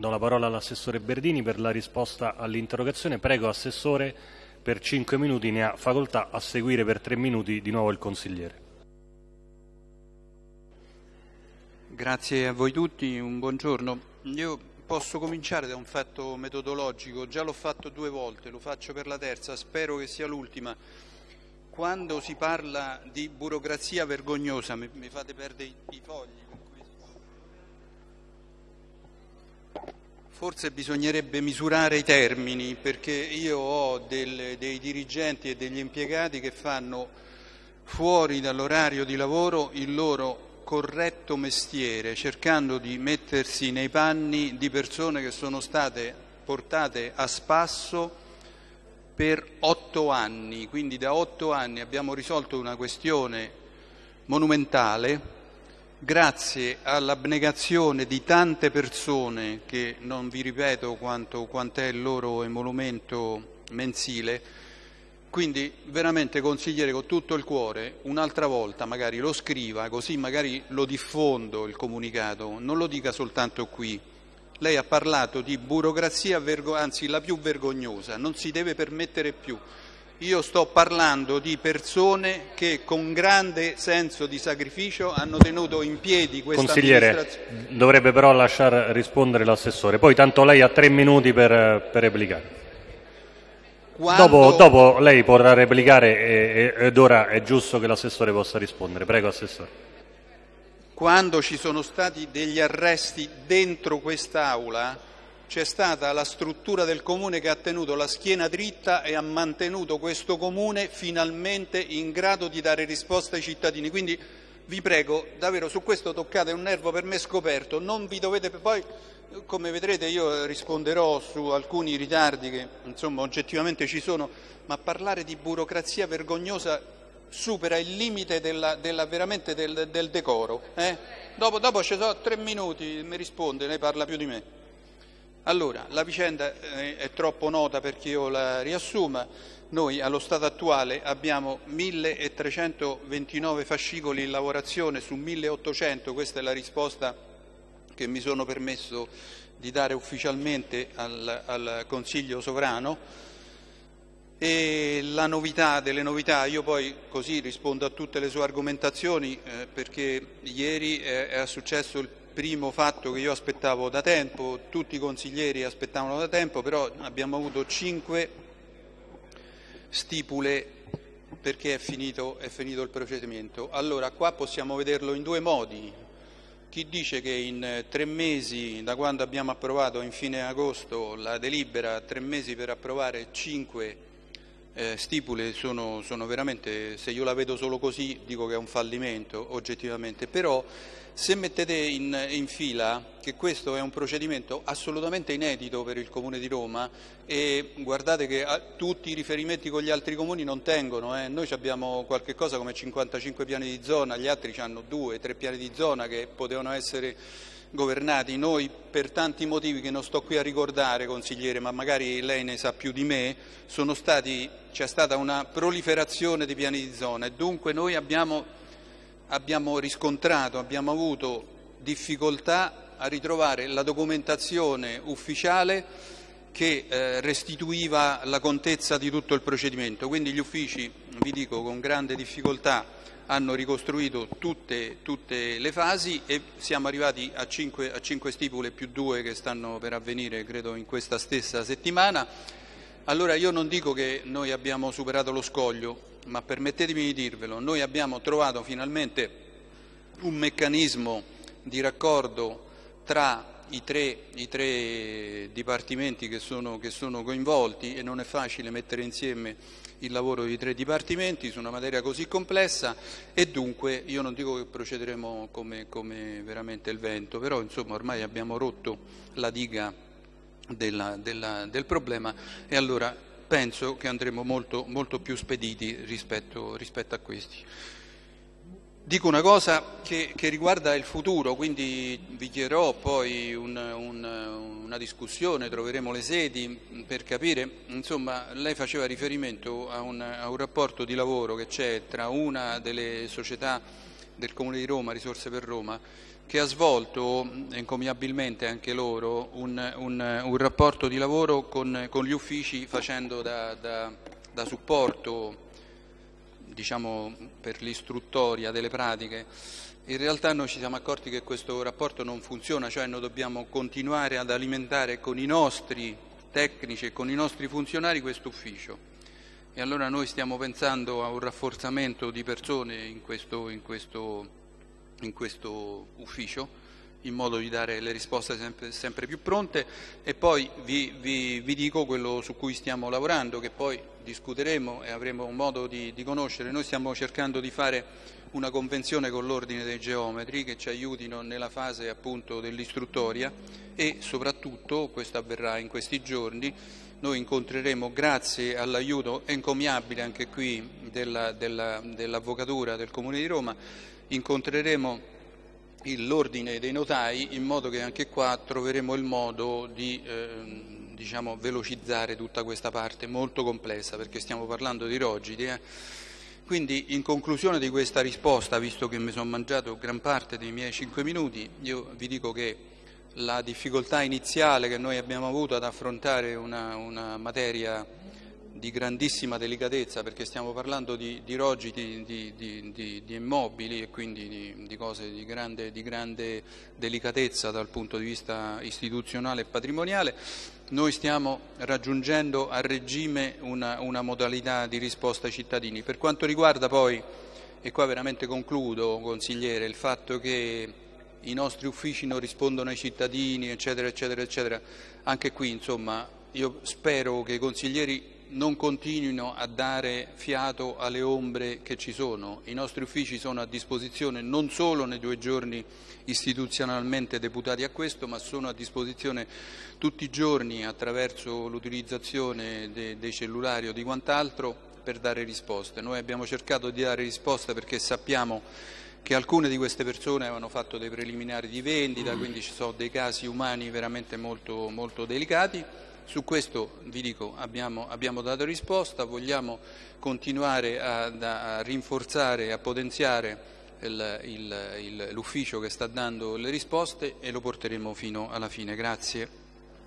Do la parola all'assessore Berdini per la risposta all'interrogazione. Prego, assessore, per 5 minuti ne ha facoltà, a seguire per 3 minuti di nuovo il consigliere. Grazie a voi tutti, un buongiorno. Io posso cominciare da un fatto metodologico, già l'ho fatto due volte, lo faccio per la terza, spero che sia l'ultima. Quando si parla di burocrazia vergognosa, mi, fate perdere i fogli. Forse bisognerebbe misurare i termini perché io ho del, dei dirigenti e degli impiegati che fanno fuori dall'orario di lavoro il loro corretto mestiere, cercando di mettersi nei panni di persone che sono state portate a spasso per otto anni, quindi da otto anni abbiamo risolto una questione monumentale grazie all'abnegazione di tante persone, che non vi ripeto quanto, quant'è il loro emolumento mensile, quindi veramente consigliere con tutto il cuore, un'altra volta magari lo scriva, così magari lo diffondo il comunicato, non lo dica soltanto qui. Lei ha parlato di burocrazia, anzi la più vergognosa, non si deve permettere più. Io sto parlando di persone che con grande senso di sacrificio hanno tenuto in piedi questa Consigliere, dovrebbe però lasciare rispondere l'assessore, poi tanto lei ha tre minuti per, per replicare. Quando... Dopo, dopo, lei potrà replicare ed ora è giusto che l'assessore possa rispondere. Prego, assessore. Quando ci sono stati degli arresti dentro quest'Aula, c'è stata la struttura del comune che ha tenuto la schiena dritta e ha mantenuto questo comune finalmente in grado di dare risposta ai cittadini. Quindi vi prego, davvero su questo toccate un nervo per me scoperto, non vi dovete poi come vedrete io risponderò su alcuni ritardi che insomma oggettivamente ci sono, ma parlare di burocrazia vergognosa supera il limite della, della, veramente del, del decoro. Eh? Dopo, dopo ci sono tre minuti, mi risponde, lei parla più di me. Allora, la vicenda eh, è troppo nota perché io la riassuma. Noi allo stato attuale abbiamo 1329 fascicoli in lavorazione su 1800, questa è la risposta che mi sono permesso di dare ufficialmente al, al Consiglio sovrano. E la novità delle novità, io poi così rispondo a tutte le sue argomentazioni eh, perché ieri è, è successo il primo fatto che io aspettavo da tempo, tutti i consiglieri aspettavano da tempo, però abbiamo avuto cinque stipule perché è finito, è finito il procedimento. Allora, qua possiamo vederlo in due modi. Chi dice che in tre mesi, da quando abbiamo approvato in fine agosto la delibera, tre mesi per approvare cinque eh, stipule sono, sono veramente, se io la vedo solo così dico che è un fallimento oggettivamente, però se mettete in, in, fila che questo è un procedimento assolutamente inedito per il Comune di Roma e guardate che a, ah, tutti i riferimenti con gli altri comuni non tengono, eh. noi abbiamo qualche cosa come 55 piani di zona, gli altri hanno due, tre piani di zona che potevano essere governati, noi per tanti motivi che non sto qui a ricordare consigliere, ma magari lei ne sa più di me, c'è stata una proliferazione di piani di zona e dunque noi abbiamo abbiamo riscontrato, abbiamo avuto difficoltà a ritrovare la documentazione ufficiale che eh, restituiva la contezza di tutto il procedimento. Quindi gli uffici, vi dico, con grande difficoltà hanno ricostruito tutte, tutte le fasi e siamo arrivati a cinque, a cinque stipule più due che stanno per avvenire, credo, in questa stessa settimana. Allora io non dico che noi abbiamo superato lo scoglio, ma permettetemi di dirvelo, noi abbiamo trovato finalmente un meccanismo di raccordo tra i tre, i tre dipartimenti che sono, che sono, coinvolti e non è facile mettere insieme il lavoro di tre dipartimenti su una materia così complessa e dunque io non dico che procederemo come, come veramente il vento, però insomma ormai abbiamo rotto la diga della, della, del problema e allora penso che andremo molto, molto più spediti rispetto, rispetto, a questi. Dico una cosa che, che, riguarda il futuro, quindi vi chiederò poi un, un, una discussione, troveremo le sedi per capire, insomma lei faceva riferimento a un, a un rapporto di lavoro che c'è tra una delle società del Comune di Roma, Risorse per Roma, che ha svolto encomiabilmente anche loro un rapporto di lavoro con, con, gli uffici facendo da, da, da supporto diciamo, per l'istruttoria delle pratiche. In realtà noi ci siamo accorti che questo rapporto non funziona, cioè noi dobbiamo continuare ad alimentare con i nostri tecnici e con i nostri funzionari questo ufficio. E allora noi stiamo pensando a un rafforzamento di persone in questo, in questo, in questo ufficio in modo di dare le risposte sempre, sempre più pronte e poi vi, vi, vi, dico quello su cui stiamo lavorando che poi discuteremo e avremo modo di, di conoscere. Noi stiamo cercando di fare una convenzione con l'ordine dei geometri che ci aiutino nella fase appunto dell'istruttoria e soprattutto, questo avverrà in questi giorni, noi incontreremo grazie all'aiuto encomiabile anche qui dell'Avvocatura del Comune di Roma, incontreremo l'ordine dei notai in modo che anche qua troveremo il modo di eh, diciamo, velocizzare tutta questa parte molto complessa perché stiamo parlando di rogidi. Eh. Quindi in conclusione di questa risposta, visto che mi sono mangiato gran parte dei miei cinque minuti, io vi dico che la difficoltà iniziale che noi abbiamo avuto ad affrontare una, una materia di grandissima delicatezza perché stiamo parlando di, di rogiti di, di, di, immobili e quindi di, cose di grande, grande, delicatezza dal punto di vista istituzionale e patrimoniale, noi stiamo raggiungendo a regime una, una modalità di risposta ai cittadini. Per quanto riguarda poi, e qua veramente concludo consigliere, il fatto che i nostri uffici non rispondono ai cittadini eccetera eccetera eccetera, anche qui insomma io spero che i consiglieri non continuino a dare fiato alle ombre che ci sono. I nostri uffici sono a disposizione non solo nei due giorni istituzionalmente deputati a questo, ma sono a disposizione tutti i giorni attraverso l'utilizzazione de dei cellulari o di quant'altro per dare risposte. Noi abbiamo cercato di dare risposte perché sappiamo che alcune di queste persone avevano fatto dei preliminari di vendita, quindi ci sono dei casi umani veramente molto, molto delicati su questo vi dico abbiamo, abbiamo dato risposta, vogliamo continuare a, a rinforzare e a potenziare l'ufficio che sta dando le risposte e lo porteremo fino alla fine. Grazie.